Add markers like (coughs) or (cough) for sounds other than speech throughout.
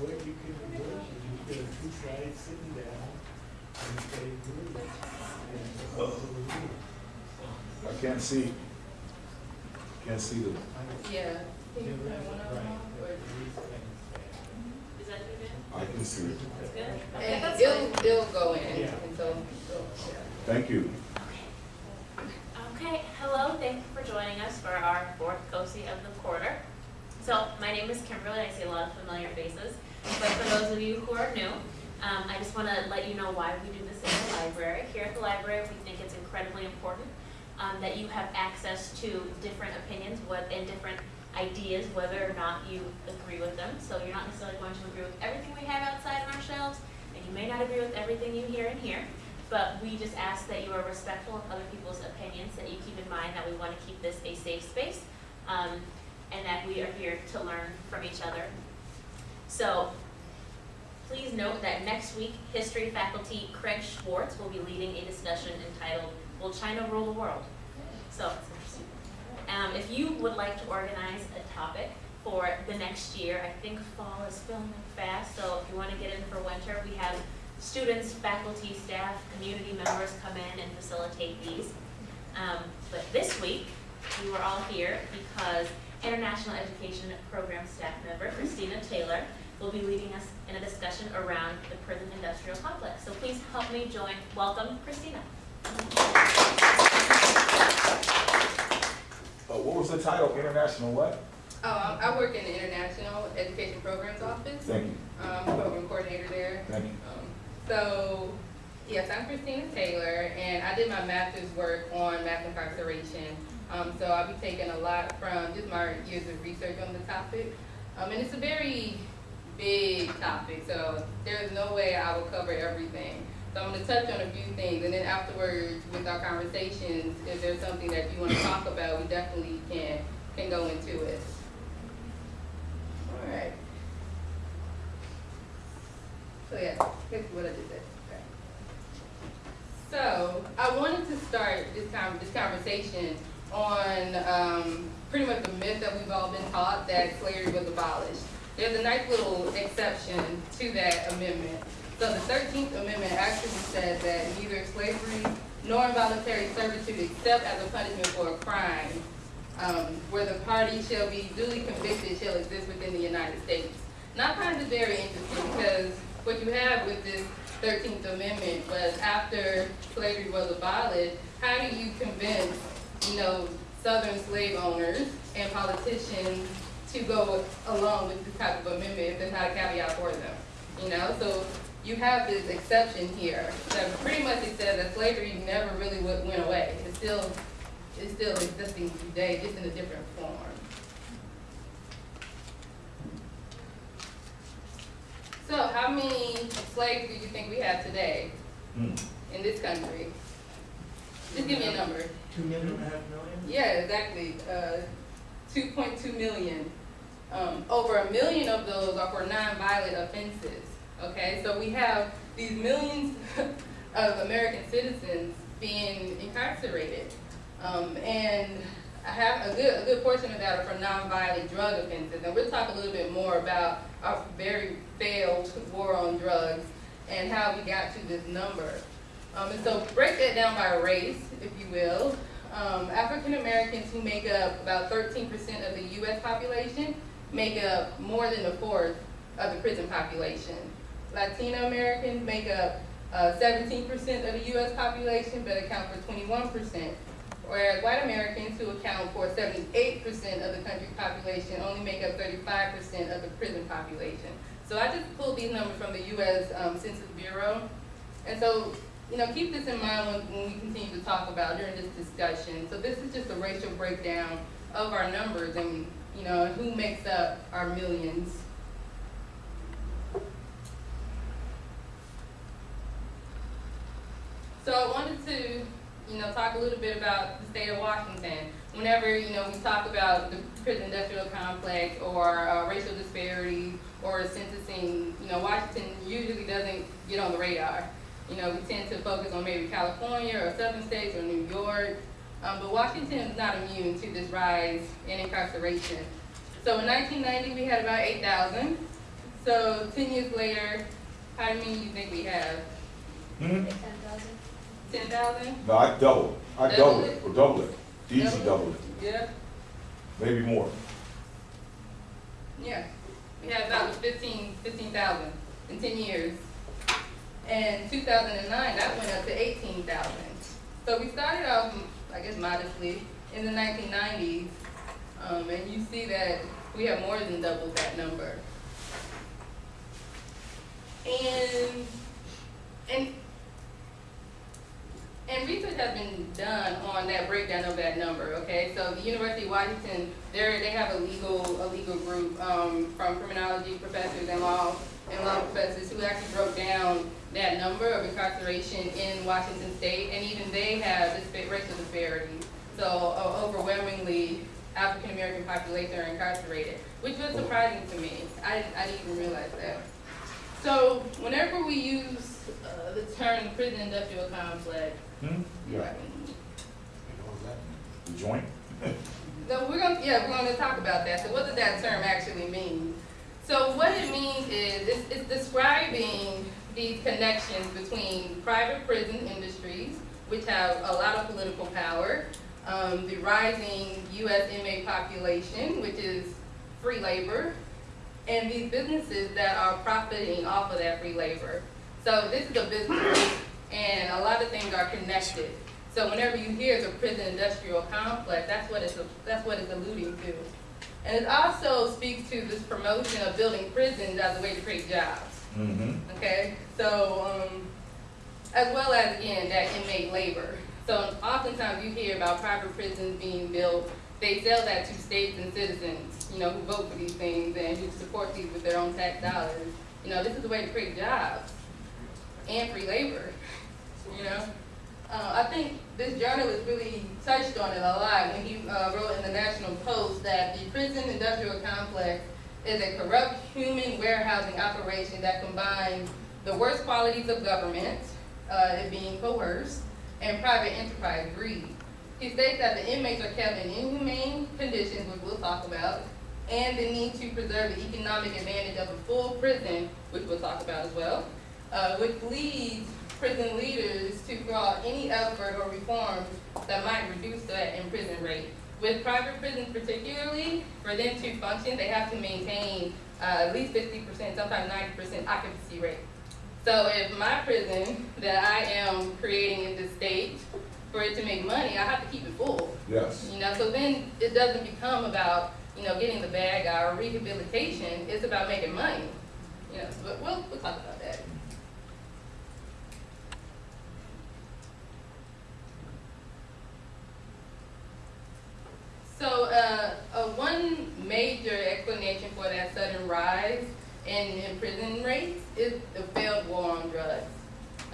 what you can divorce, you put two sides sitting down and say, good. And it's up to the leader. I can't see. Can't see the, Yeah. Can you Right, put one of them right, on, or- at least things Is that good? I can see it. That's good? And it'll, it'll go in, Yeah. and so, so, yeah. Thank you. Okay, hello, thank you for joining us for our fourth COSI of the quarter. So, my name is Kimberly, I see a lot of familiar faces, but for those of you who are new, um, I just wanna let you know why we do this in the library. Here at the library, we think it's incredibly important, um, that you have access to different opinions, what, and different ideas, whether or not you agree with them. So you're not necessarily going to agree with everything we have outside on our shelves, and you may not agree with everything you hear in here. But we just ask that you are respectful of other people's opinions, that you keep in mind that we want to keep this a safe space, um, and that we are here to learn from each other. So, please note that next week, history faculty Craig Schwartz will be leading a discussion entitled, Will China Rule the World? So. Um, if you would like to organize a topic for the next year, I think fall is filling up fast, so if you want to get in for winter, we have students, faculty, staff, community members come in and facilitate these. Um, but this week, we were all here because International Education Program staff member Christina Taylor will be leading us in a discussion around the prison industrial complex. So please help me join, welcome Christina. Uh, what was the title? International what? Oh, I, I work in the International Education Programs Office. Thank you. I'm program coordinator there. Thank you. Um, So, yes, I'm Christina Taylor, and I did my master's work on mass incarceration. Um, so I'll be taking a lot from just my years of research on the topic. Um, and it's a very big topic, so there's no way I will cover everything. So I'm gonna touch on a few things, and then afterwards, with our conversations, if there's something that you wanna (coughs) talk about, we definitely can, can go into it. All right. So yeah, here's what I just said. Okay. So I wanted to start this con this conversation on um, pretty much the myth that we've all been taught that slavery was abolished. There's a nice little exception to that amendment. So the Thirteenth Amendment actually said that neither slavery nor involuntary servitude except as a punishment for a crime um, where the party shall be duly convicted shall exist within the United States. Now I find this very interesting because what you have with this Thirteenth Amendment was after slavery was abolished, how do you convince, you know, Southern slave owners and politicians to go along with this type of amendment if there's not a caveat for them? You know, so you have this exception here that pretty much it says that slavery never really went went away. It's still is still existing today, just in a different form. So how many slaves do you think we have today Hmm. in this country? Just give me a number. Two million and a half million? Yeah, exactly, uh, two point two million. Um, over a million of those are for nonviolent offenses, okay? So we have these millions (laughs) of American citizens being incarcerated. Um, and I have a good, a good portion of that are for nonviolent drug offenses. And we'll talk a little bit more about our very failed war on drugs and how we got to this number. Um, and so break that down by race, if you will. Um, African Americans who make up about 13% of the U.S. population make up more than a fourth of the prison population. Latino Americans make up uh, 17% of the U.S. population, but account for 21%. Whereas white Americans, who account for 78% of the country's population, only make up 35% of the prison population. So I just pulled these numbers from the U.S. Um, Census Bureau. And so, you know, keep this in mind when, when we continue to talk about during this discussion. So this is just a racial breakdown of our numbers and, you know, who makes up our millions. So I wanted to, you know, talk a little bit about the state of Washington. Whenever, you know, we talk about the prison industrial complex or uh, racial disparity or sentencing, you know, Washington usually doesn't get on the radar. You know, we tend to focus on maybe California or southern states or New York, um, but Washington is not immune to this rise in incarceration. So in 1990, we had about 8,000. So ten years later, how many do you think we have? Hmm? Ten thousand? Ten thousand? No, I double, I Double double it? it, or double it, easy Double it? double it, Yeah, maybe more. yeah. We had about fifteen, fifteen thousand in ten years. And two thousand and nine, that went up to eighteen thousand. So we started off, I guess modestly, in the nineteen nineties. Um, and you see that we have more than doubled that number. And, and, and research has been done on that breakdown of that number, okay? So the University of Washington, they have a legal, a legal group, um, from criminology professors and law, and law professors who actually broke down that number of incarceration in Washington state, and even they have dispa- racial disparity. So uh, overwhelmingly, African-American population are incarcerated, which was surprising to me. I, I didn't even realize that. So whenever we use uh, the term prison industrial complex, Hmm? Yeah, the joint? (laughs) No, we're gonna, yeah, we're gonna talk about that. So what does that term actually mean? So what it means is, it's, it's describing these connections between private prison industries, which have a lot of political power, um, the rising U.S. inmate population, which is free labor, and these businesses that are profiting off of that free labor. So this is a business, and a lot of things are connected. So whenever you hear the prison industrial complex, that's what it's, that's what it's alluding to. And it also speaks to this promotion of building prisons as a way to create jobs, Mm-hmm. okay? So, um, as well as, again, that inmate labor. So oftentimes you hear about private prisons being built, they sell that to states and citizens, you know, who vote for these things and who support these with their own tax dollars. You know, this is a way to create jobs and free labor, (laughs) you know? Uh, I think this journalist really touched on it a lot when he uh, wrote in the National Post that the prison industrial complex is a corrupt human warehousing operation that combines the worst qualities of government, uh, it being coerced, and private enterprise greed. He states that the inmates are kept in inhumane conditions, which we'll talk about, and the need to preserve the economic advantage of a full prison, which we'll talk about as well, uh, which leads prison leaders to draw any effort or reforms that might reduce that imprisonment rate. With private prisons particularly, for them to function, they have to maintain uh, at least fifty percent, sometimes ninety percent occupancy rate. So if my prison that I am creating in this state, for it to make money, I have to keep it full. Yes. You know, so then it doesn't become about, you know, getting the bad guy or rehabilitation, it's about making money. You know, but we'll, we'll talk about that. So, uh, uh, one major explanation for that sudden rise in, in prison rates is the failed war on drugs.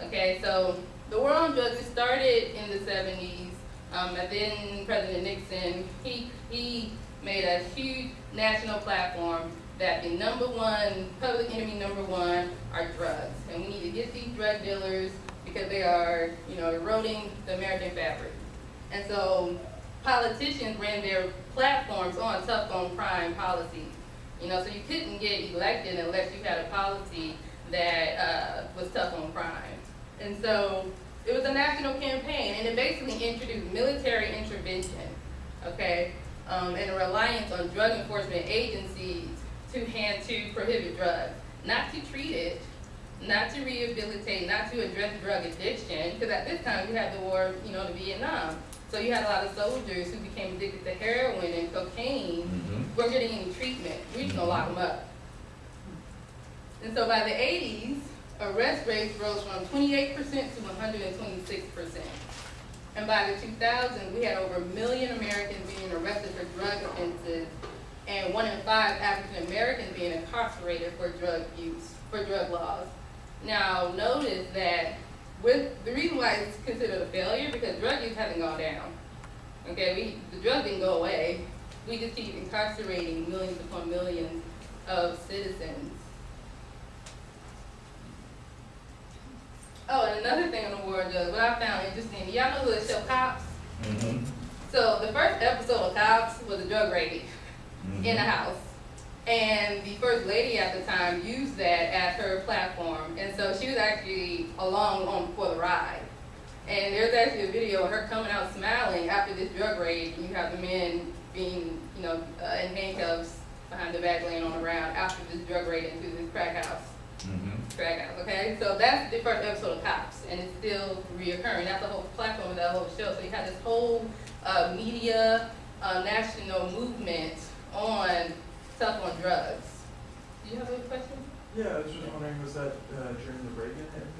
Okay, so the war on drugs, it started in the seventies, um, and then President Nixon, he, he made a huge national platform that the number one, public enemy number one are drugs. And we need to get these drug dealers because they are, you know, eroding the American fabric. And so politicians ran their platforms on tough on crime policies. You know, so you couldn't get elected unless you had a policy that uh, was tough on crime. And so it was a national campaign, and it basically introduced military intervention, okay, um, and a reliance on drug enforcement agencies to hand to prohibit drugs, not to treat it, not to rehabilitate, not to address drug addiction, because at this time we had the war, you know, to Vietnam. So you had a lot of soldiers who became addicted to heroin and cocaine, Mm-hmm. weren't getting any treatment. We just gonna lock them up. And so by the eighties, arrest rates rose from twenty-eight percent to one hundred and twenty-six percent. And by the two thousands, we had over a million Americans being arrested for drug offenses and one in five African Americans being incarcerated for drug use, for drug laws. Now, notice that with, the why it's considered a failure, because drug use hasn't gone down. Okay, we, the drug didn't go away. We just keep incarcerating millions upon millions of citizens. Oh, and another thing on the war drugs, what I found interesting, y'all know who the show Cops? Mm-hmm. So the first episode of Cops was a drug raid in a house. And the first lady at the time used that as her platform, and so she was actually along on for the ride. And there's actually a video of her coming out smiling after this drug raid, and you have the men being, you know, uh, in handcuffs behind the back laying on the ground after this drug raid into this crack house. Mhm. Crack house, okay? So that's the first episode of Cops, and it's still reoccurring. That's the whole platform of that whole show. So you have this whole uh, media, uh, national movement on tough on drugs. Do you have any questions? Yeah, I was just wondering, was that uh, during the Reagan administration?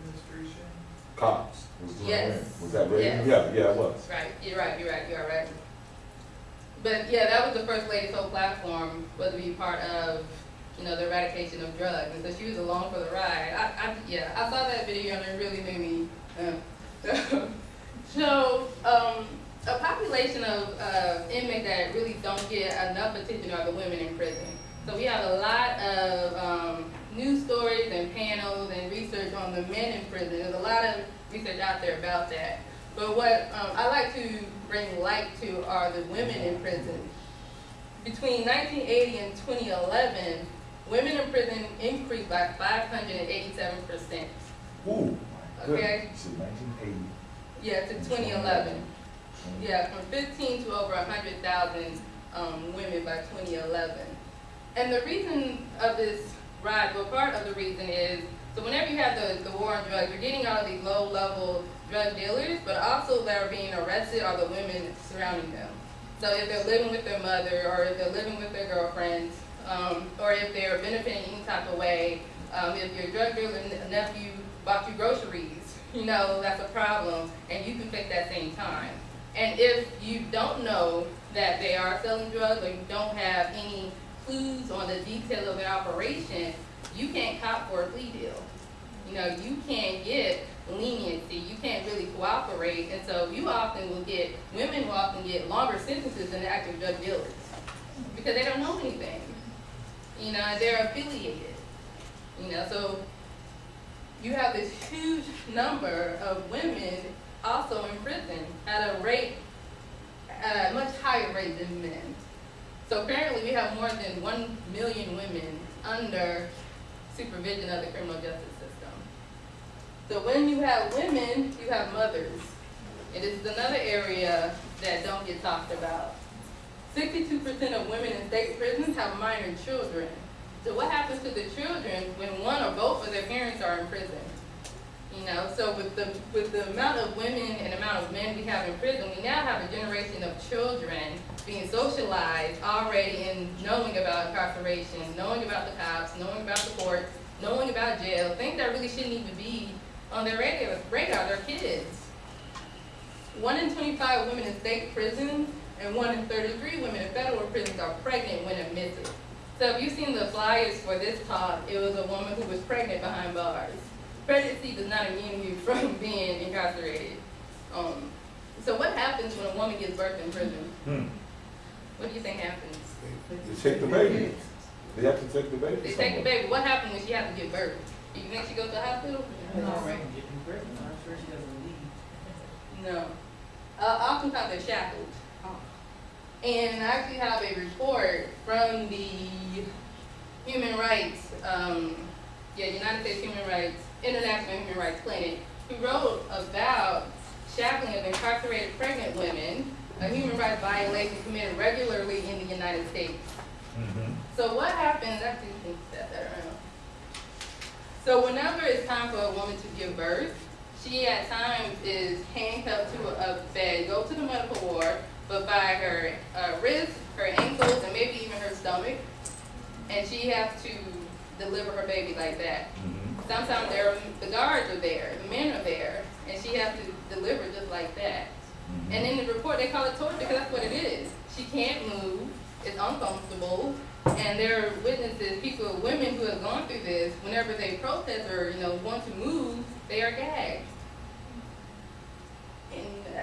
Cops. was doing Yes. Was that Reagan? Yes. Yeah, yeah, it was. Right, you're right, you're right, you're right. But yeah, that was the first lady's whole platform, was to be part of, you know, the eradication of drugs. And so she was along for the ride. I, I, yeah, I saw that video and it really made me, uh, (laughs) so, um, a population of, uh, inmates that really don't get enough attention are the women in prison. So we have a lot of, um, news stories and panels and research on the men in prison. There's a lot of research out there about that. But what um, I like to bring light to are the women in prison. Between 1980 and 2011, women in prison increased by 587 percent. Ooh. Okay. Nineteen eighty. Yeah, to 2011. Yeah, from 15 to over 100,000 um, women by 2011. And the reason of this rise, well, part of the reason is, so whenever you have the, the war on drugs, you're getting all of these low-level drug dealers, but also that are being arrested are the women surrounding them. So if they're living with their mother, or if they're living with their girlfriends, um, or if they're benefiting any type of way, um, if your drug dealer nephew bought you groceries, (laughs) you know, that's a problem, and you can fake that same time. And if you don't know that they are selling drugs, or you don't have any clues on the detail of an operation, you can't cop for a plea deal. You know, you can't get leniency, you can't really cooperate, and so you often will get, women will often get longer sentences than the active drug dealers, because they don't know anything. You know, they're affiliated. You know, so you have this huge number of women also in prison at a rate, at a much higher rate than men. So apparently we have more than one million women under supervision of the criminal justice system. So when you have women, you have mothers. And this is another area that don't get talked about. Sixty-two percent of women in state prisons have minor children. So what happens to the children when one or both of their parents are in prison? You know, so with the, with the amount of women and amount of men we have in prison, we now have a generation of children being socialized already and knowing about incarceration, knowing about the cops, knowing about the courts, knowing about jail, things that really shouldn't even be on their radar, radar, they're kids. One in twenty-five women in state prisons and one in thirty-three women in federal prisons are pregnant when admitted. So if you've seen the flyers for this talk, it was a woman who was pregnant behind bars. Pregnancy does not immune you from (laughs) being incarcerated. Um, so what happens when a woman gives birth in prison? Hmm. What do you think happens? They take the baby. They have to take the baby They take the baby. What happens when she has to give birth? Do you think she goes to the hospital? No, getting pregnant, I'm sure she doesn't leave. No. Uh, oftentimes they're shackled. And I actually have a report from the Human Rights, um, yeah, United States Human Rights, International Human Rights Clinic, who wrote about shackling of incarcerated pregnant women, a human rights violation committed regularly in the United States. Mhm. So what happens, actually, you can set that around. So whenever it's time for a woman to give birth, she at times is handcuffed to a bed, go to the medical ward, but by her uh, wrists, her ankles, and maybe even her stomach, and she has to deliver her baby like that. Mhm. Sometimes there, are- the guards are there, the men are there, and she has to deliver just like that. Mhm. And in the report, they call it torture because that's what it is. She can't move, it's uncomfortable, and there are witnesses, people, women who have gone through this, whenever they protest or, you know, want to move, they are gagged. And, uh,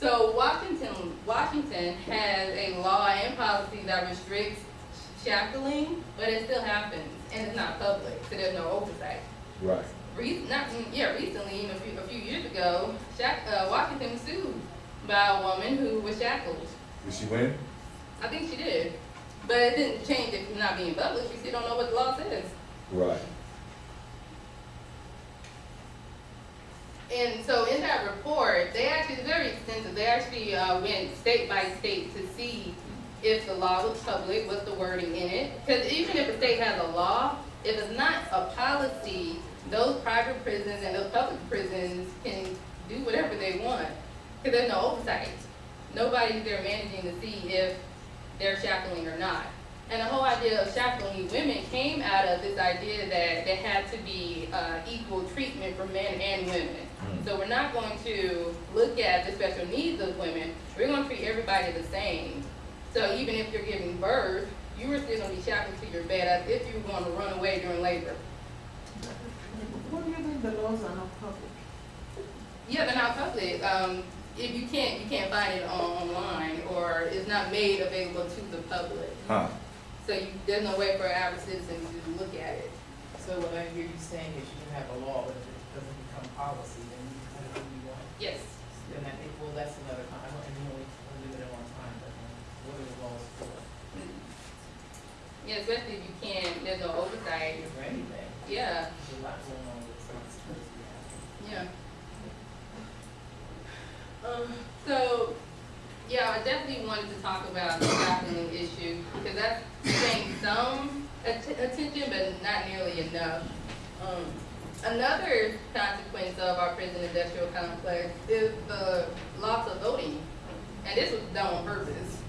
so Washington, Washington has a law and policy that restricts shackling, but it still happens, and it's not public, so there's no oversight. Right. Re- not, yeah, recently, even a few, a few years ago, Shack, uh, Washington was sued by a woman who was shackled. Did she win? I think she did. But it didn't change it it's not being public. you still don't know what the law says. Right. And so in that report, they actually, it's very extensive, they actually, uh, went state by state to see if the law was public, what's the wording in it. Cause even if a state has a law, if it's not a policy, those private prisons and those public prisons can do whatever they want. Cause there's no oversight. Nobody's there managing to see if they're shackling or not. And the whole idea of shackling women came out of this idea that there had to be, uh, equal treatment for men and women. Mm. So we're not going to look at the special needs of women, we're gonna treat everybody the same. So even if you're giving birth, you are still gonna be shackled to your bed as if you were gonna run away during labor. What do you think the laws are not public? Yeah, they're not public, um, if you can't, you can't find it on- online, or it's not made available to the public. Huh. So you, there's no way for an average citizen to look at it. So what I hear you saying is you can have a law, but if it doesn't become policy, then you kind of do you want. Yes. Then I think, well, that's another time, I don't, and you only, only limit it one time, but then what are the laws for? Yeah, especially if you can't, there's no oversight, For anything, yeah, there's a lot going on with responsibility. yeah. Um, so, yeah, I definitely wanted to talk about the trafficking issue, because that's getting some att- attention, but not nearly enough. Um, another consequence of our prison industrial complex is the loss of voting, and this was done on purpose.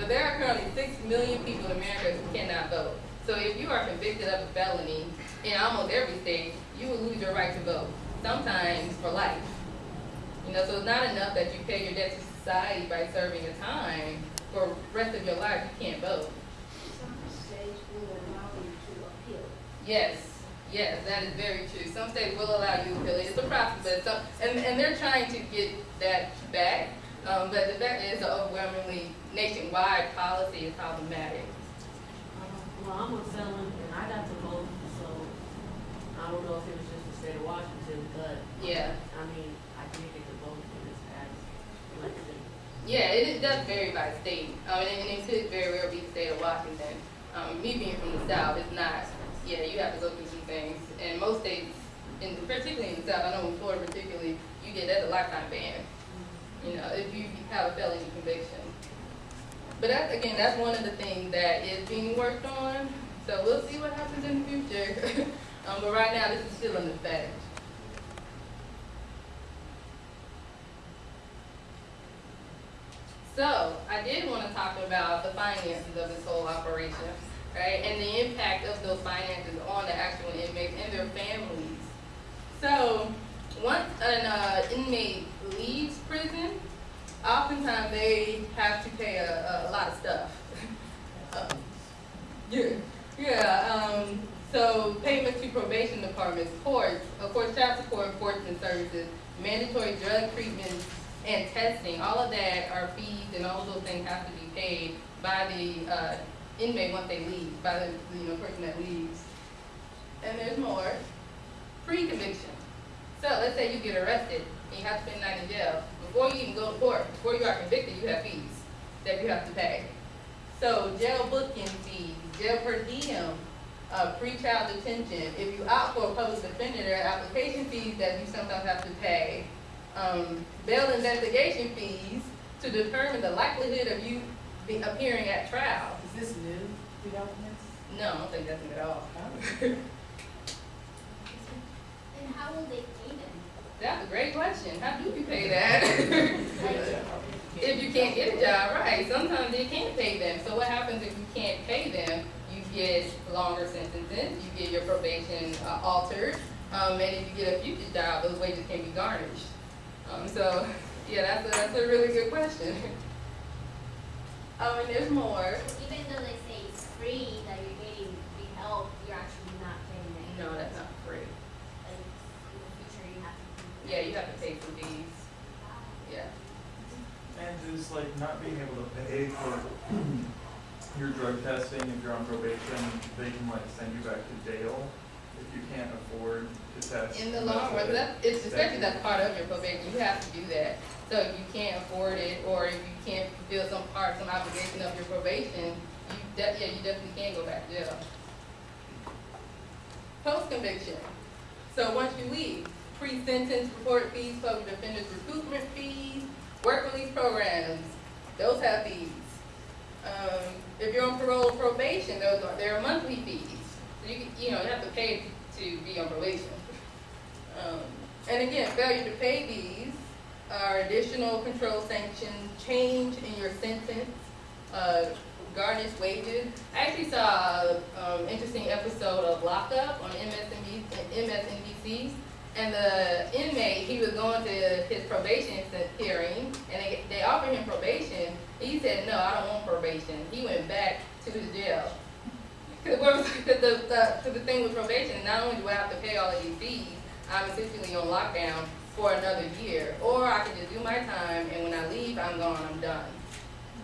But there are currently six million people in America who cannot vote. So if you are convicted of a felony in almost every state, you will lose your right to vote, sometimes for life. You know, so it's not enough that you pay your debt to society by serving a time, for the rest of your life, you can't vote. Some states will allow you to appeal. Yes, yes, that is very true. Some states will allow you to appeal. It's a process, but some, and, and they're trying to get that back. Um, but the fact is, the overwhelmingly nationwide policy is problematic. Um, Well, I'm a felon and I got to vote, so I don't know if it was just the state of Washington, but, Yeah, I mean, I did get to vote in this past election. yeah, it, it does vary by state. Um, and, and it could very well be the state of Washington. Um, me being from the South, it's not, yeah, you have to go through some things. And most states, in, particularly in the South, I know in Florida particularly, you get, that's a lifetime ban. You know, if you have a felony conviction. But that's, again, that's one of the things that is being worked on, so we'll see what happens in the future. (laughs) Um, but right now, this is still in effect. So, I did wanna talk about the finances of this whole operation, right, and the impact of those finances on the actual inmates and their families. So, once an uh, inmate leaves prison, oftentimes they have to pay a, a lot of stuff. (laughs) Um, yeah, yeah. Um, so payments to probation departments, courts, of course, child support enforcement services, mandatory drug treatment and testing. All of that are fees, and all those things have to be paid by the uh, inmate once they leave, by the you know person that leaves. And there's more. Pre-conviction. So let's say you get arrested and you have to spend the night in jail. Before you even go to court, before you are convicted, you have fees that you have to pay. So jail booking fees, jail per diem, uh, pre-trial detention. If you opt for a public defender, there are application fees that you sometimes have to pay. Um, bail investigation fees to determine the likelihood of you be appearing at trial. Is this new developments? No, I don't think that's new at all. And how will they pay them? That's a great question. How do you pay that? (laughs) If you can't get a job, right, sometimes they can't pay them. So what happens if you can't pay them? You get longer sentences, you get your probation uh, altered, um, and if you get a future job, those wages can be garnished. Um, so, yeah, that's a, that's a really good question. (laughs) Um, and there's more. Even though they say it's free, that you're getting the help, you're actually not getting it. No, that's not free. Like, in the future, you have to. Yeah, you have to pay some fees, yeah. And just like not being able to pay for your drug testing, if you're on probation, they can like send you back to jail if you can't afford to test. In the long run, that, it's especially that's part of your probation, you have to do that. So if you can't afford it, or if you can't fulfill some part, some obligation of your probation, you de- yeah, you definitely can go back to jail. Post-conviction. So once you leave, pre-sentence report fees, public defender's recoupment fees, work release programs, those have fees. Um, if you're on parole or probation, those are, there are monthly fees. So you, can- you know, you have to pay to be on probation. Um, and again, failure to pay these are additional control sanctions, change in your sentence, uh, garnish wages. I actually saw an um, interesting episode of Lockup on MSNBC, MSNBC. And the inmate, he was going to his probation hearing, and they, they offered him probation. He said, no, I don't want probation. He went back to his jail. (laughs) Because (laughs) the, the, to the thing with probation, not only do I have to pay all of these fees, I'm essentially on lockdown for another year. Or I can just do my time, and when I leave, I'm gone, I'm done.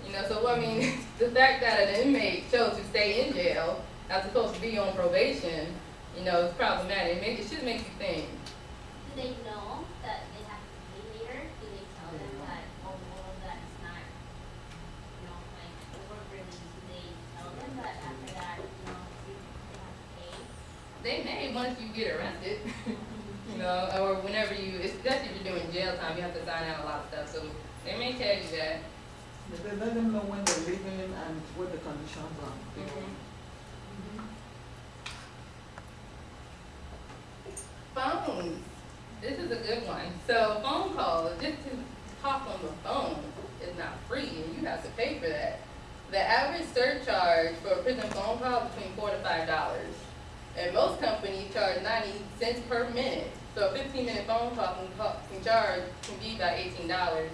You know, so I mean, (laughs) the fact that an inmate chose to stay in jail as opposed to be on probation, you know, it's problematic. It, make, it should make you think. Do they know that they have to pay later? Do they tell them that, oh, all of that is not, you know, like, over release? Do they tell them that after that, you know, you they have to pay? They may once you get arrested, (laughs) you know, or whenever you, especially if you're doing jail time, you have to sign out a lot of stuff. So they may tell you that. But they let them know when they're leaving and what the conditions are. Mhm. Mhm. It's Phones. This is a good one. So phone calls, just to talk on the phone is not free and you have to pay for that. The average surcharge for a prison phone call is between four to five dollars. And most companies charge ninety cents per minute. So a fifteen minute phone call can, can charge, can be about eighteen dollars.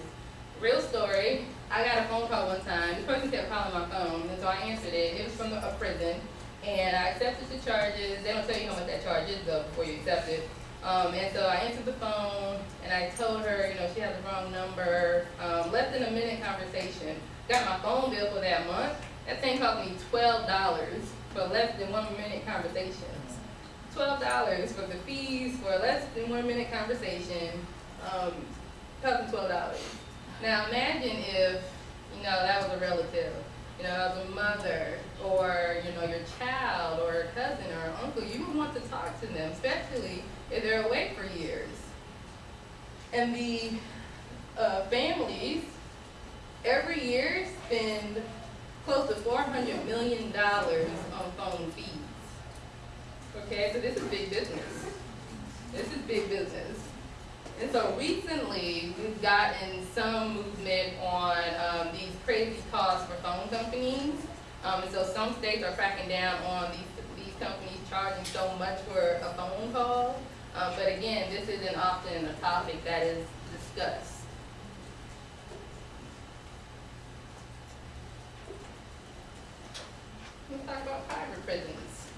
Real story, I got a phone call one time, this person kept calling my phone, and so I answered it, it was from a prison. And I accepted the charges, they don't tell you how much that charge is though before you accept it. Um, and so I answered the phone, and I told her, you know, she had the wrong number, um, less than a minute conversation. Got my phone bill for that month, that thing cost me twelve dollars for less than one minute conversation. Twelve dollars for the fees for less than one minute conversation, um, cost me twelve dollars. Now imagine if, you know, that was a relative, you know, as a mother, or, you know, your child, or a cousin, or an uncle, you would want to talk to them, especially if they're away for years. And the, uh, families, every year spend close to four hundred million dollars on phone fees. Okay, so this is big business. This is big business. And so recently, we've gotten some movement on um, these crazy costs for phone companies. Um, and so some states are cracking down on these, these companies charging so much for a phone call. Um, but again, this isn't often a topic that is discussed. Let's talk about private prisons.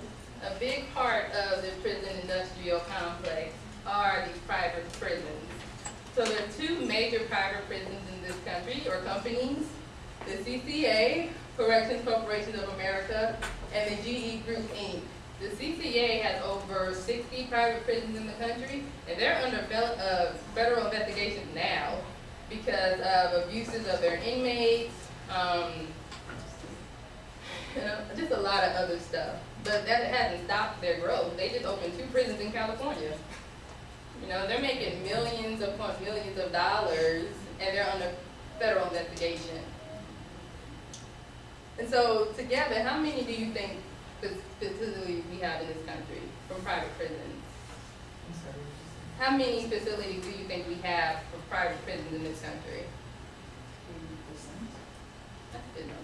A big part of the prison industrial complex are these private prisons. So there are two major private prisons in this country, or companies. The CCA, Corrections Corporation of America, and the GEO Group Inc. The CCA has over sixty private prisons in the country, and they're under uh, federal investigation now because of abuses of their inmates, um, you know, just a lot of other stuff. But that hasn't stopped their growth. They just opened two prisons in California. You know, they're making millions upon millions of dollars, and they're under federal investigation. And so, together, how many do you think fac- facilities we have in this country from private prisons? I'm sorry, what you How many facilities do you think we have for private prisons in this country? That's a good number.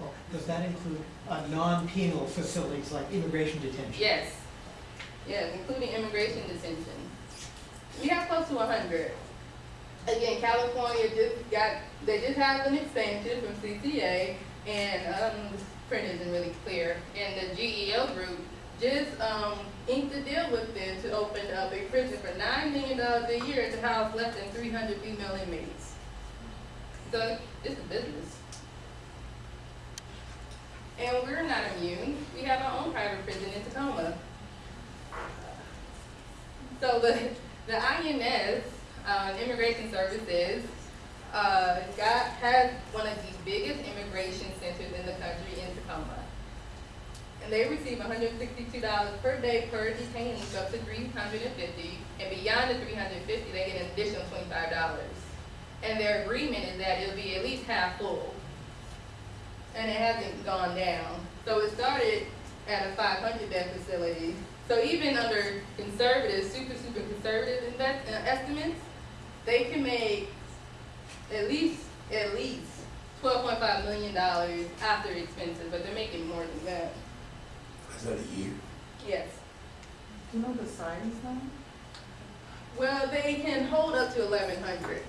Well, Does that include uh, non-penal facilities like immigration detention? Yes, yes, including immigration detention. We have close to hundred. Again, California just got, they just have an expansion from CCA, and, um, this print isn't really clear. And the GEO group just, um, inked a deal with them to open up a prison for nine million dollars a year to house less than three hundred female inmates. So, it's a business. And we're not immune. We have our own private prison in Tacoma. So the, the INS, uh, Immigration Services, uh, got, has one of the biggest immigration centers in the country in Tacoma. And they receive hundred and sixty-two dollars per day per detainee, so up to three hundred and fifty, and beyond the three hundred and fifty, they get an additional twenty-five dollars. And their agreement is that it'll be at least half full. And it hasn't gone down. So it started at a five hundred bed facility. So even under conservative, super, super conservative invest, uh, estimates, they can make at least, at least twelve point five million dollars after expenses, but they're making more than that. Is that a year? Yes. Do you know the size now? Well, they can hold up to eleven hundred.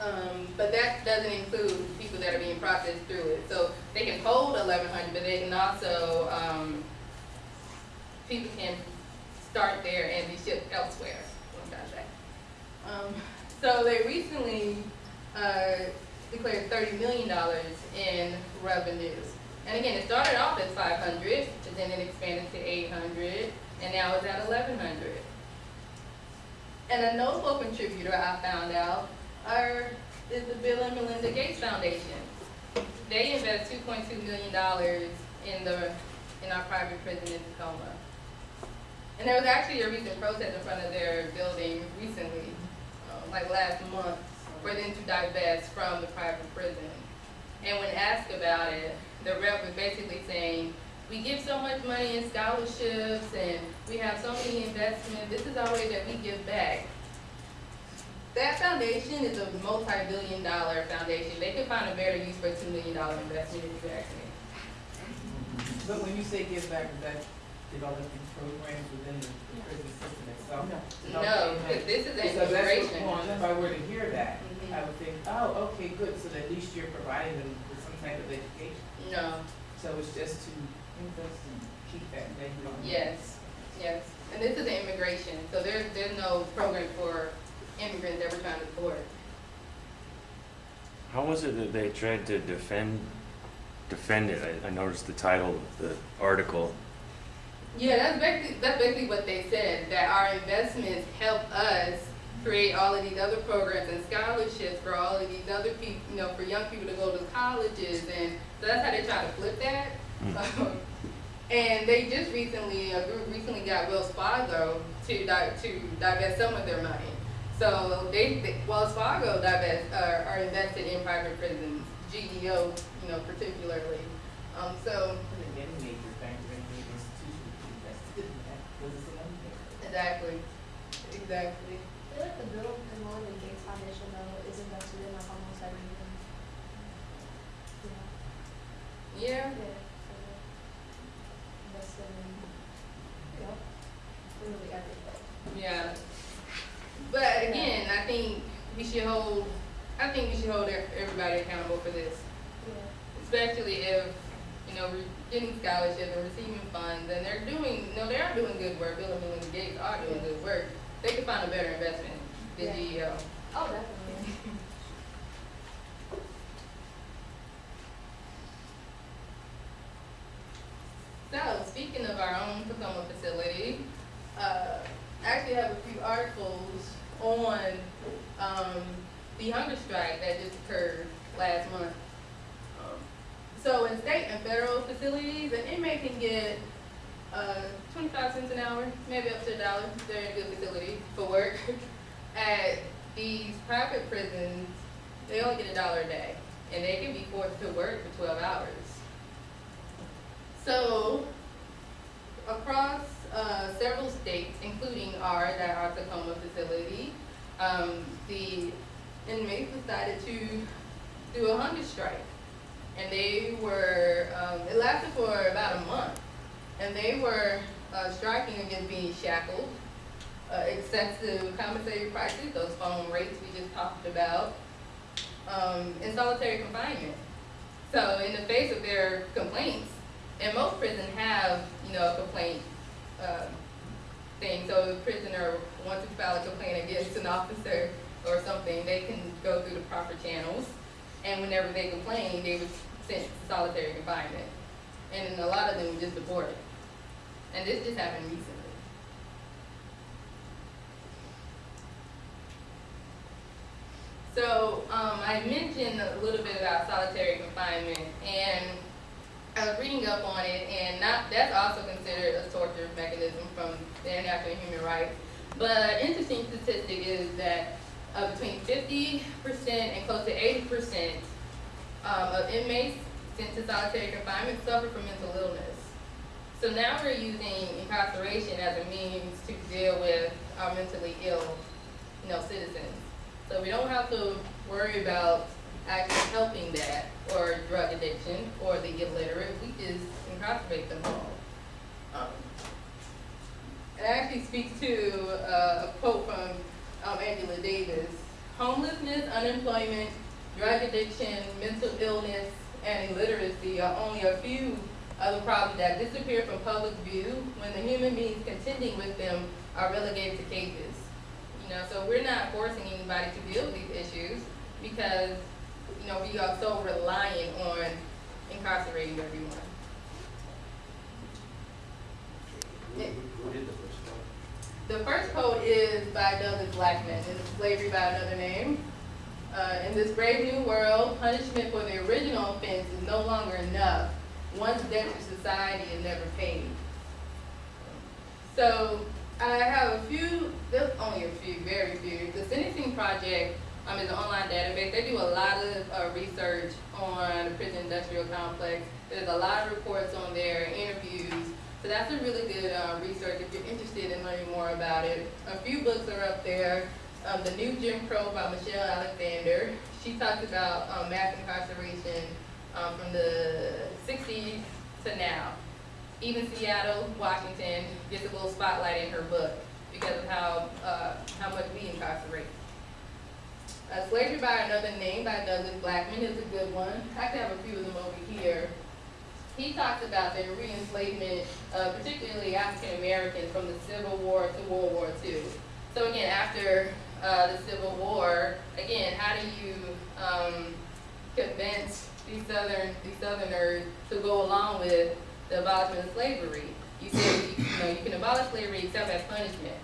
Um, but that doesn't include people that are being processed through it. So they can hold eleven hundred, but they can also, um, people can start there and be shipped elsewhere. Um, so they recently, uh, declared thirty million dollars in revenues. And again, it started off five hundred, but then it expanded to eight hundred, and now it's at eleven hundred. And a notable contributor I found out are, is the Bill and Melinda Gates Foundation. They invest two point two million dollars in the, in our private prison in Tacoma. And there was actually a recent protest in front of their building recently, uh, like last month, for them to divest from the private prison. And when asked about it, the rep was basically saying, we give so much money in scholarships and we have so many investments, this is our way that we give back. That foundation is a multi-billion dollar foundation. They could find a better use for a two million dollar investment if you ask me. But when you say give back, that developing programs within the the prison system itself? No, because this is an So that's what, integration. well, if I were to hear that, Mhm. I would think, oh, okay, good, so at least you're providing them with some type of education. No, So it's just to invest and keep that, they don't. yes, yes. And this is an immigration, so there's, there's no program for immigrants that we're trying to support. How was it that they tried to defend, defend it? I, I noticed the title of the article. Yeah, that's basically, that's basically what they said, that our investments help us create all of these other programs and scholarships for all of these other people, you know, for young people to go to colleges, and so that's how they try to flip that. (laughs) Um, And they just recently, a group recently got Wells Fargo to di- to divest some of their money. So they, they- Wells Fargo divest, uh, are invested in private prisons, GEO, you know, particularly. Um, so, exactly, exactly. I feel like the Bill and Melinda Gates Foundation though is invested in like almost everything. Yeah. Yeah, Yeah. so Invested in, um, you know, literally everything. yeah. But again, I think we should hold, I think we should hold everybody accountable for this. Yeah. Especially if, you know, getting scholarships and receiving funds and they're doing, no, they are doing good work. Bill and Melinda Gates are doing good work. They could find a better investment than Yeah. GEO. Oh, definitely. So, speaking of our own Tacoma facility, uh, I actually have a few articles on, um, the hunger strike that just occurred last month. So in state and federal facilities, an inmate can get, uh, twenty-five cents an hour, maybe up to a dollar, they're in a good facility for work. (laughs) At these private prisons, they only get a dollar a day, and they can be forced to work for twelve hours. So, across uh, several states, including ours at our Tacoma facility, um, the inmates decided to do a hunger strike. And they were, um, it lasted for about a month. And they were uh, striking against being shackled, uh, excessive compensatory prices, those phone rates we just talked about, um, and solitary confinement. So in the face of their complaints, and most prisons have, you know, a complaint, um, thing, so if a prisoner wants to file a complaint against an officer or something, they can go through the proper channels. And whenever they complain, they were sent to solitary confinement. And a lot of them were just deported. And this just happened recently. So, um, I mentioned a little bit about solitary confinement, and I was reading up on it, and not, that's also considered a torture mechanism from the International Human Rights. But an interesting statistic is that uh, between fifty percent and close to eighty percent um, of inmates sent to solitary confinement suffer from mental illness. So now we're using incarceration as a means to deal with our mentally ill, you know, citizens. So we don't have to worry about actually helping that, or drug addiction, or the illiterate, we just incarcerate them all. Um, It actually speaks to uh, a quote from um, Angela Davis. Homelessness, unemployment, drug addiction, mental illness, and illiteracy are only a few of the problems that disappear from public view when the human beings contending with them are relegated to cages. You know, so we're not forcing anybody to deal with these issues because, you know, we are so reliant on incarcerating everyone. Who did the first one? The first quote is by Douglas Blackmon, it's Slavery by Another Name. Uh, in this brave new world, punishment for the original offense is no longer enough. One's debt to society is never paid. So I have a few, there's only a few, very few. The Sentencing Project um, is an online database. They do a lot of uh, research on the prison industrial complex. There's a lot of reports on there, interviews. So that's a really good uh, research if you're interested in learning more about it. A few books are up there. Um, the New Jim Crow by Michelle Alexander. She talks about um, mass incarceration um, from the 60s to now. Even Seattle, Washington gets a little spotlight in her book because of how, uh, how much we incarcerate. Uh, Slavery by Another Name by Douglas Blackmon is a good one. I actually have a few of them over here. He talks about the re-enslavement, uh, particularly African Americans from the Civil War to World War II. So again, after uh, the Civil War, again, how do you um, convince these southern these Southerners to go along with the abolishment of slavery? You say you, you know you can abolish slavery except as punishment,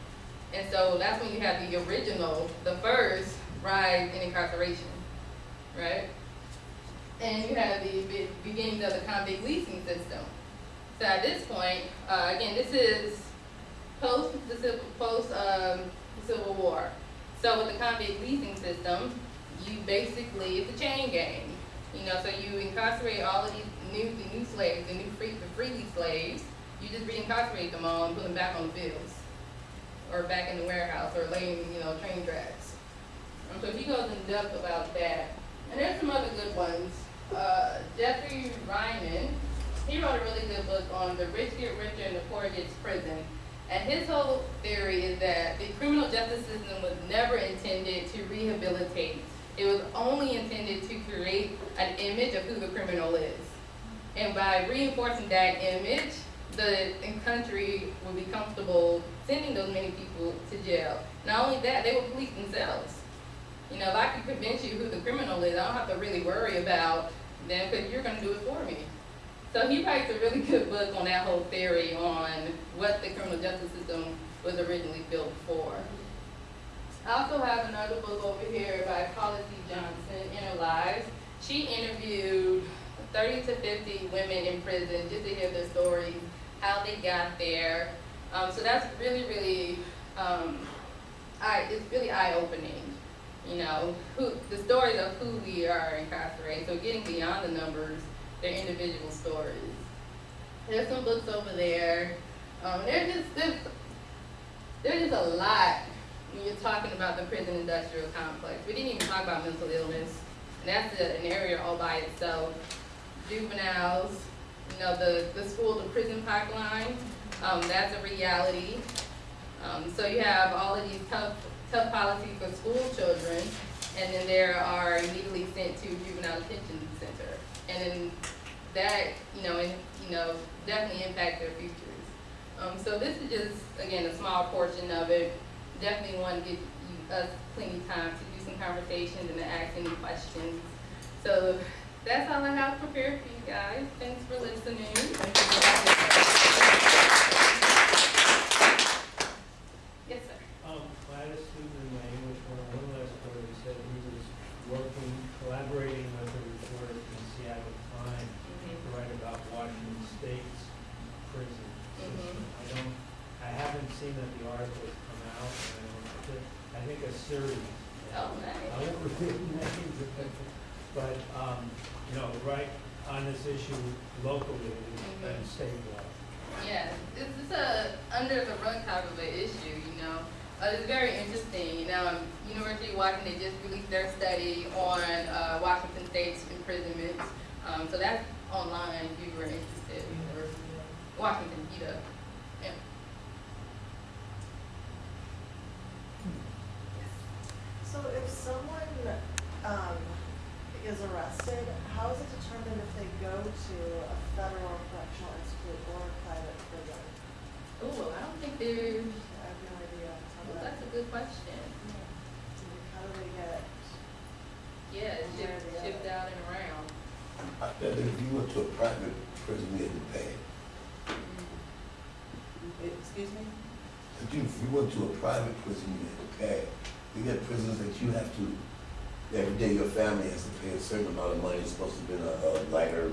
and so that's when you have the original, the first rise in incarceration, right? And you have the be- beginnings of the convict leasing system. So at this point, uh, again, this is post the civil, post um, the Civil War. So with the convict leasing system, you basically it's a chain gang. You know, so you incarcerate all of these new the new slaves, the new free the freely slaves. You just reincarcerate them all and put them back on the fields, or back in the warehouse, or laying you know train tracks. So he goes in depth about that. And there's some other good ones. Uh, Jeffrey Reiman, he wrote a really good book on the rich get richer and the poor gets prison. And his whole theory is that the criminal justice system was never intended to rehabilitate. It was only intended to create an image of who the criminal is. And by reinforcing that image, the country will be comfortable sending those many people to jail. Not only that, they will police themselves. You know, if I can convince you who the criminal is, I don't have to really worry about them because you're going to do it for me. So he writes a really good book on that whole theory on what the criminal justice system was originally built for. I also have another book over here by Paula C. Johnson, Inner Lives. She interviewed 30 to 50 women in prison just to hear their stories, how they got there. Um, so that's really, really, um, it's really eye-opening. You know, who, the stories of who we are incarcerated. So getting beyond the numbers, their individual stories. There's some books over there. Um, there's just there's, there's just a lot when you're talking about the prison industrial complex. We didn't even talk about mental illness, and that's a, an area all by itself. Juveniles, you know, the, the school to prison pipeline, um, that's a reality. Um, so you have all of these tough, tough policies for school children, and then there are immediately sent to juvenile detention. And then that, you know, and, you know, definitely impact their futures. Um, so this is just, again, a small portion of it. Definitely want to give you, us plenty of time to do some conversations and to ask any questions. So that's all I have prepared for you guys. Thanks for listening. Yes, sir. Um, I had a student in my English one, one last quarter, he said he was working seen that the article has come out, and I think, I think a series. Oh, I nice. won't reveal names, but, um, you know, right on this issue locally and statewide. Yeah, it's, it's a under the rug type of an issue, you know. Uh, it's very interesting. You know, um, University of Washington they just released their study on uh, Washington State's imprisonments. Um, so that's online if you were interested. University of- Washington, UW. Yeah. So if someone, um, is arrested, how is it determined if they go to a federal correctional institute or a private prison? Ooh, I don't think there's. I have no idea how Ooh, that's a good question. how do they get, Yeah, it's shipped, shipped out and around. I bet if you went to a private prison, you had to pay. Eh, Excuse me? If you, if you went to a private prison, you had to pay. You get prisons that you have to, every day your family has to pay a certain amount of money, it's supposed to be a, a lighter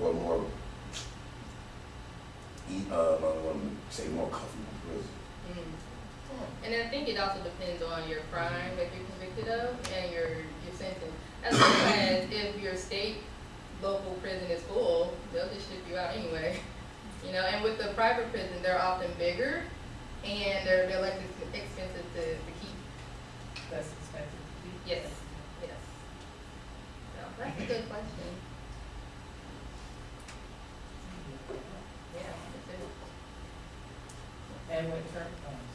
or more, eat, uh, I don't want to say more comfortable prison. Mm. And I think it also depends on your crime that you're convicted of and your, your sentence. As well as if your state local prison is full, they'll just ship you out anyway. You know, and with the private prison, they're often bigger and they're, they're less expensive to, to keep. That's expensive to keep? Yes, yes. That's a good question. Yeah, that's it. And when term comes?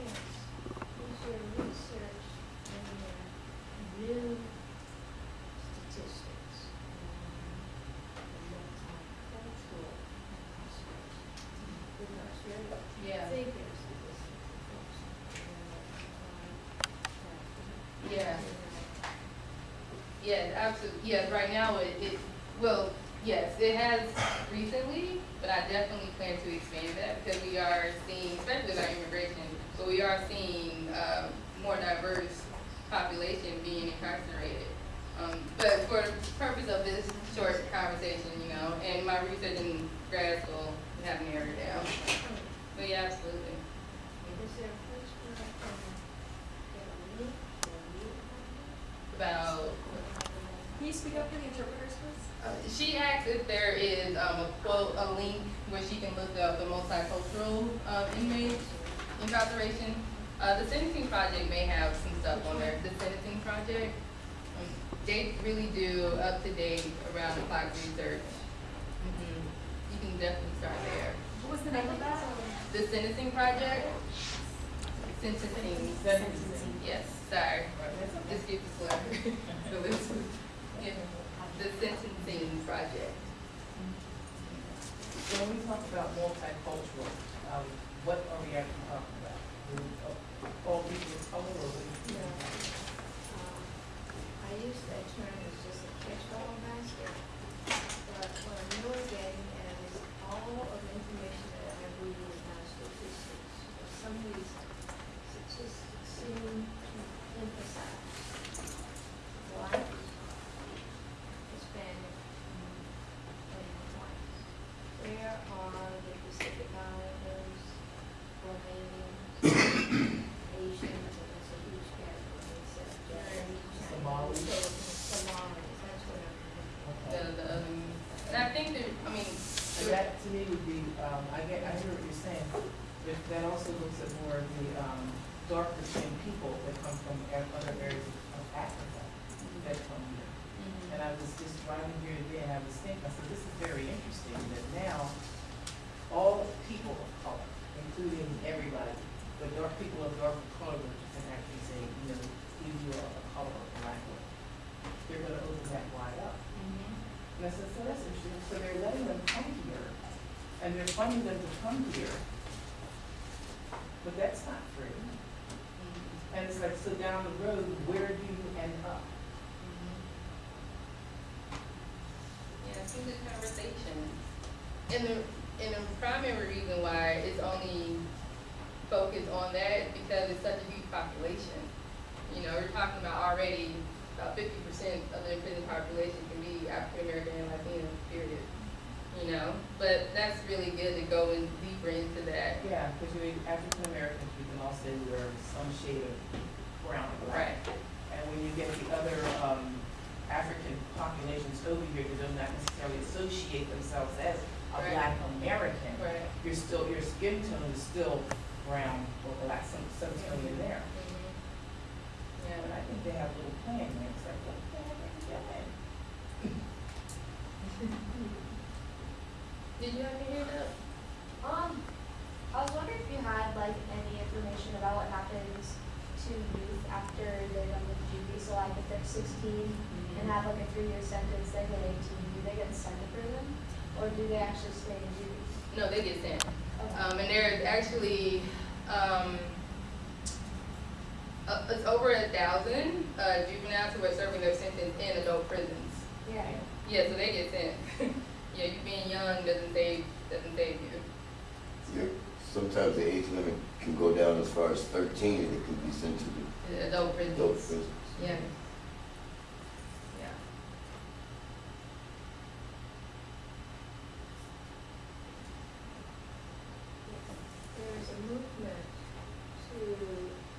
yes, use your research and your new statistics on the multicultural aspect. Because your Yeah. figures. Yeah. Yes, absolutely, yes, right now it, it, well, yes, it has recently, but I definitely plan to expand that because we are seeing, especially with our immigration, but we are seeing, um, more diverse population being incarcerated. Um, but for the purpose of this short conversation, you know, and my research in grad school, have narrowed down. But yeah, absolutely. Is there a place where I can get a link or read About Can you speak up for the interpreters, please? Uh, There is um, a quote, a link where she can look up the multicultural inmates incarceration. Uh, the sentencing project may have some stuff on there. The sentencing project, um, they really do up to date around the clock research. Mhm. You can definitely start there. What was the name of that? The sentencing project, sentencing, Sentencing. yes, sorry. Just get the slur. (laughs) So this was, yeah, the sentencing project. When we talk about multicultural, um, what are we actually is still brown or black, some, some tone in there. Yeah, but I think they have a little plan there, it's like, what the heck are you doing? (laughs) Did you have to hear that? Um, I was wondering if you had like any information about what happens to youth after they're done with juvie, so like if they're sixteen and have like a three-year sentence, they hit eighteen, do they get sent to prison? Or do they actually stay in juvie? No, they get sent. Okay. And there's actually, um, uh, it's over a thousand, uh, juveniles who are serving their sentence in adult prisons. Yeah. Yeah, so they get sent. (laughs) Yeah, you being young doesn't save, doesn't save you. Yeah, Sometimes the age limit can go down as far as thirteen, and it can be sent to the The Adult prisons. adult prisons. Yeah. Yeah. There's a movement to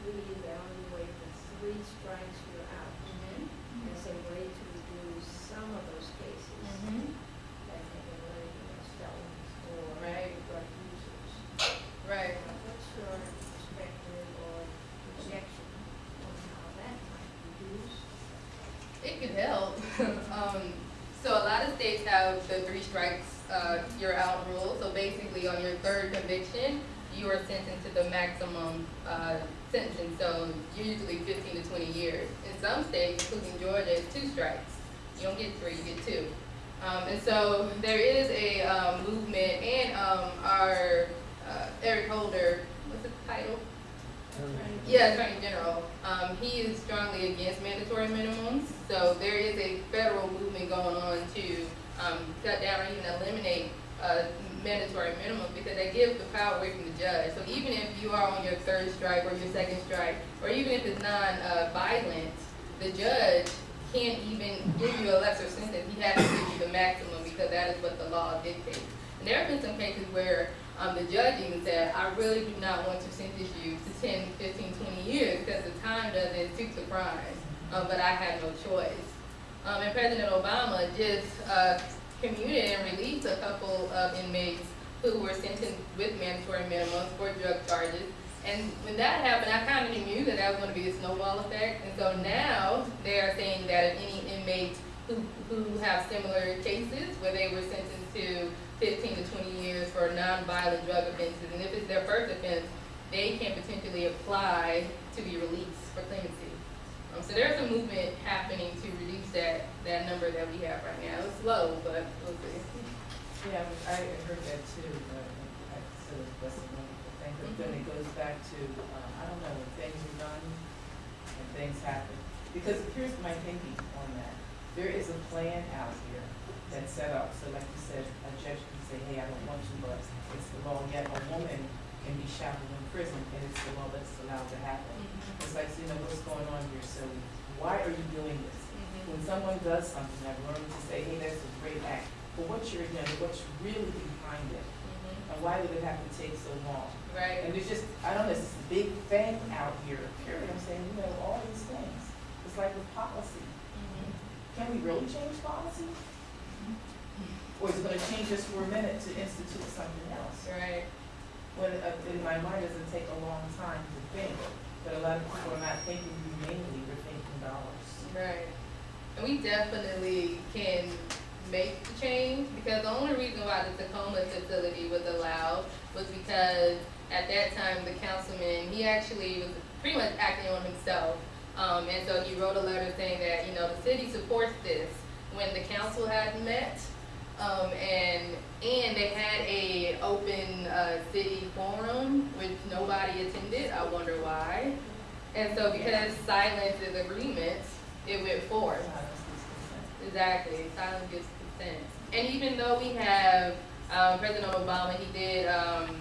reevaluate the three strikes you're out Mm-hmm. as a way to reduce some of those cases. Mm-hmm. Like maybe letting against felons or Right. drug users. Right. What's your perspective or projection on how that might reduce? It could help. um, so a lot of the three strikes, uh, you're out rule. So basically, on your third conviction, you are sentenced to the maximum uh, sentence. So usually 15 to 20 years. In some states, including Georgia, it's two strikes. You don't get three, you get two. Um, and so there is a um, movement, and um, our uh, Eric Holder, what's the title? Yeah, Attorney General. Um, he is strongly against mandatory minimums, so there is a federal movement going on to, um, cut down or even eliminate, uh, mandatory minimums because they give the power away from the judge. So even if you are on your third strike or your second strike, or even if it's non-violent, the judge can't even give you a lesser sentence. He has to give you the maximum because that is what the law dictates. And there have been some cases where um, the judge even said, I really do not want to sentence you to 10, 15, 20 years because the time doesn't suit the crime, uh, but I have no choice. Um, and President Obama just uh, commuted and released a couple of inmates who were sentenced with mandatory minimums for drug charges. And when that happened, I kind of knew that that was going to be a snowball effect. And so now they are saying that if any inmates who, who have similar cases where they were sentenced to 15 to 20 years for nonviolent drug offenses, and if it's their first offense, they can potentially apply to be released for clemency. Um, so there's a movement happening to reduce that, number that we have right now. It's slow, but we'll see. Yeah, I heard that too, but I said that's a wonderful thing, but then it goes back to, um, I don't know, when things are done and things happen. Because here's my thinking on that, there is a plan out here that's set up, so like you said, a judge can say, hey, I don't want you, but it's the law, yet a woman can be shackled in prison, and it's the law that's allowed to happen. It's like, you know, what's going on here, so why are you doing this? When someone does something, I've learned to say, hey, that's a great act, but what's your agenda, what's really behind it? And why would it have to take so long? Right? And there's just, I don't know, this big thing out here, period, I'm saying, you know, all these things. It's like with policy, can we really change policy? Or is it gonna change just for a minute to institute something else? Right. When, uh, in my mind, it doesn't take a long time to think, but a lot of people are not thinking humanely, they're thinking dollars. Right. And we definitely can make the change because the only reason why the Tacoma facility was allowed was because at that time the councilman, he actually was pretty much acting on himself. Um, and so he wrote a letter saying that, you know, the city supports this when the council had met. Um, and, and they had a open, uh, city forum which nobody attended. I wonder why. And so because silence is agreement, it went forth. Exactly, silence gives consent. And even though we have, um, President Obama, he did, um,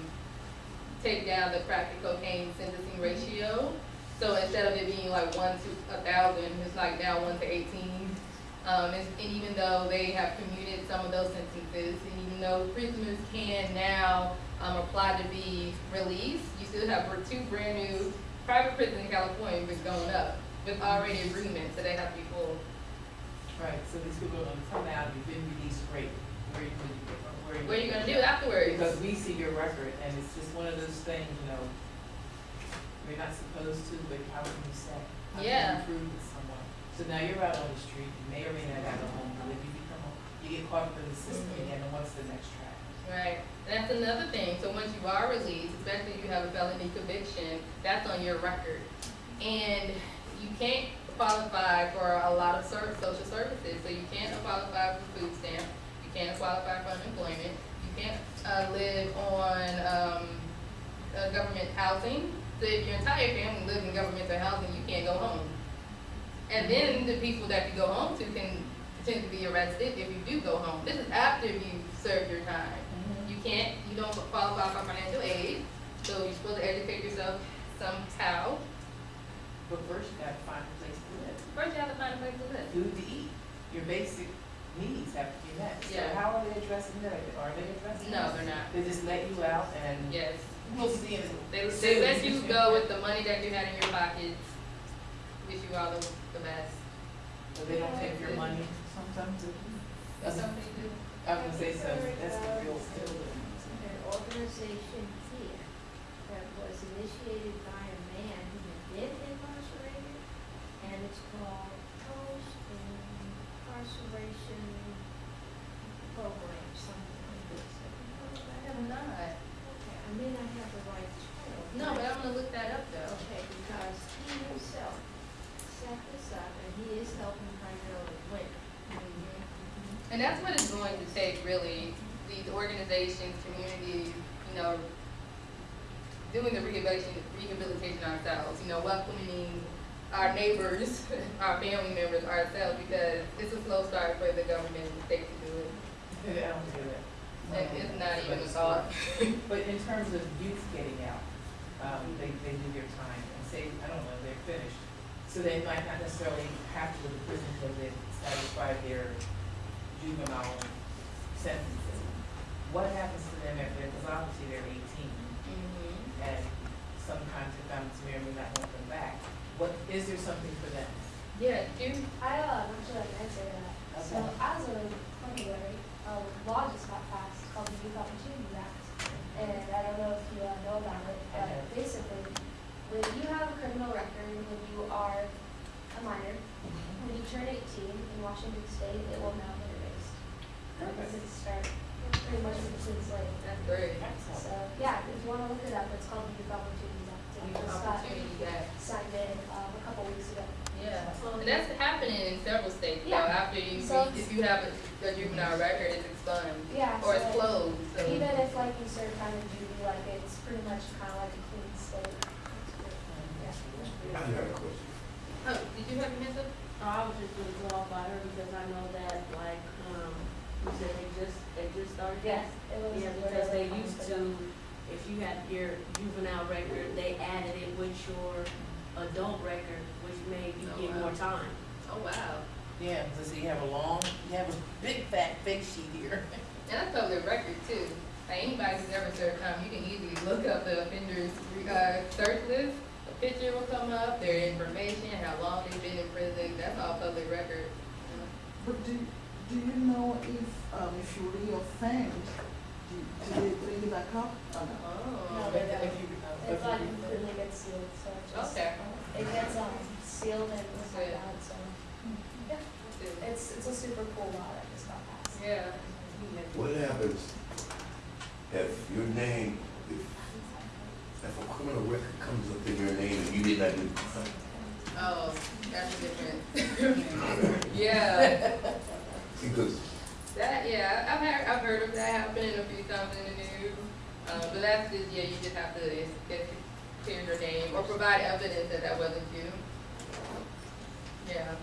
take down the crack and cocaine sentencing ratio. So instead of it being like one to a thousand, it's like now one to eighteen. Um, and, even though they have commuted some of those sentences, and even though prisoners can now, um, apply to be released, you still have two brand new private prisons in California been going up with already agreements, so they have to be full. Right, so these people are gonna come out, you've been released, great, where you, where you. What are you gonna do afterwards? Because we see your record, and it's just one of those things, you know, we're not supposed to, but how can you say? How can you Yeah. prove to someone? So now you're out on the street, you may or may not have a home, but if you become, a- you get caught up in the system Mhm. again, and what's the next track? Right, that's another thing, so once you are released, especially if you have a felony conviction, that's on your record. And you can't qualify for a lot of ser- social services, so you can't qualify for food stamps. you can't qualify for unemployment, you can't, uh, live on, um, uh, government housing. So if your entire family lives in governmental housing, you can't go home. And then the people that you go home to can tend to be arrested if you do go home. This is after you serve your time. You can't, you don't qualify for financial aid, so you're supposed to educate yourself somehow. But first you gotta find a place to live, First, you have to find a place to live. food to eat, your basic needs have to be met. Yeah. So how are they addressing that? Are they addressing No, that? they're not. They just let you out and Yes. we'll see in. They, they let you go with the money that you had in your pockets. Wish you all the, the best. But they don't take your money sometimes. That's something they do. I was gonna say, so that's the real Heard deal. An organization here that was initiated by a man who had been incarcerated, and it's called Post Incarceration Program, something like this. Have you heard of I have not. Okay, I may not have the right title. No, but I'm gonna look that up though. Okay, because he himself set this up, and he is helping primarily women. And that's what it's going to take, really, these organizations, communities, you know, doing the rehabilitation, rehabilitation ourselves, you know, welcoming our neighbors, (laughs) our family members, ourselves, because it's a slow start for the government and the state to do it. I don't do that. And it's not even a thought. But in terms of youth getting out, um, they, they do their time and say, I don't know, they're finished. So they might not necessarily have to go to prison because they've satisfied their juvenile sentences. What happens to them after, because obviously they're eighteen Mhm. and sometimes the may or may not want them back. What, is there something for them? Yeah, you, I, uh, actually like to answer that. So Okay. as a January, um, law just got passed called the Youth Opportunity Act. And I don't know if you uh, know about it, but Okay. basically, when you have a criminal record, when you are a minor, when you turn eighteen in Washington State, it will now be erased. Because it's start, pretty much a clean slate. that's great. So, yeah, if you wanna look it up, it's called the Youth Opportunity Act. Youth just Opportunity Act. Signed in, um, a couple weeks ago. Yeah, and that's happening in several states, though, after you, So- if you have a a juvenile record, it's expunged. Yeah, Or it's closed, so. Even if like you serve time in duty, like it's pretty much kind of like a clean slate. I got a question. Oh, did you have your hands up? Oh, I was just gonna go off by her because I know that, like, um, you said they just, they just started Yes, it was. Yeah, because they used to, if you had your juvenile record, they added it with your adult record, which made you Oh, get wow. more time. Oh, wow. Yeah, because you have a long, you have a big fat fake sheet here. And that's public record too. Like anybody who's ever served time, you can easily look up the offender's, uh, search list. A picture will come up, their information, how long they've been in prison, that's all public record. But do, do you know if, um, if you reoffend, do, do they bring you back up or not? Oh. No, If- they don't. if you- uh, It's if like you- completely gets sealed, so it just. Okay. It gets, um, sealed and it's like Good. so, yeah, it's, it's a super cool law that just got passed. Yeah. What happens if your name, if, if a criminal record comes up in your name and you did not do the crime? Oh, that's different. (laughs) Yeah, Because that, yeah, I've heard, I've heard of that happening a few times in the news. Um, but that's just, yeah, you just have to, it's, it's clear your name or provide evidence that that wasn't you. Yeah.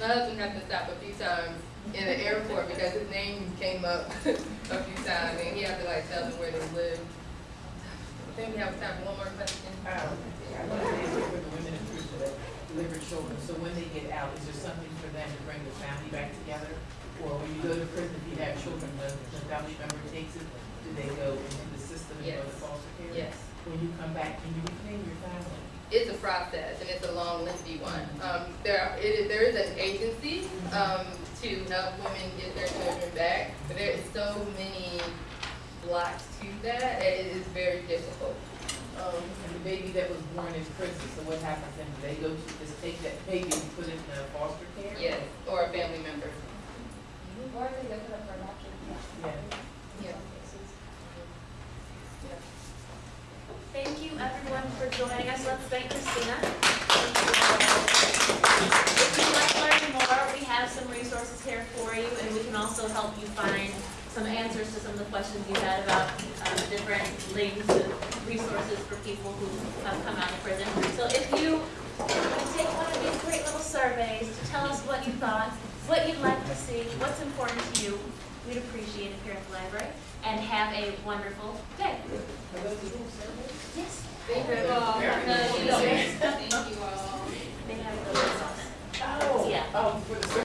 My husband had to stop a few times in the airport because his name came up (laughs) a few times and he had to like tell them where they lived. I think we have time for one more question. Um, I want to say for the women in prison, that delivered children, so when they get out, is there something for them to bring the family back together? Or when you go to prison, if you have children, the, the family member takes it, do they go into the system and go to foster care? Yes. When you come back, can you reclaim your family? It's a process and it's a long, lengthy one. Um, there, are- it, is- there is an agency, um, to help women get their children back, but there is so many blocks to that, it is very difficult. Um, And the baby that was born in prison, so what happens then? They go to, just take that baby and put it in a foster care? yes, or a family member. Or they go for for adoption. Yeah. Yeah. Thank you everyone for joining us. Let's thank Christina. If you'd like to learn more, we have some resources here for you, and we can also help you find some answers to some of the questions you had about um, different links and resources for people who have come out of prison. So if you take one of these great little surveys to tell us what you thought, what you'd like to see, what's important to you, we'd appreciate it here at the library. And have a wonderful day. Are those little surveys? Yes. They have, Very the- good. Thank you all. They have those on it. Oh, Yeah. oh, for the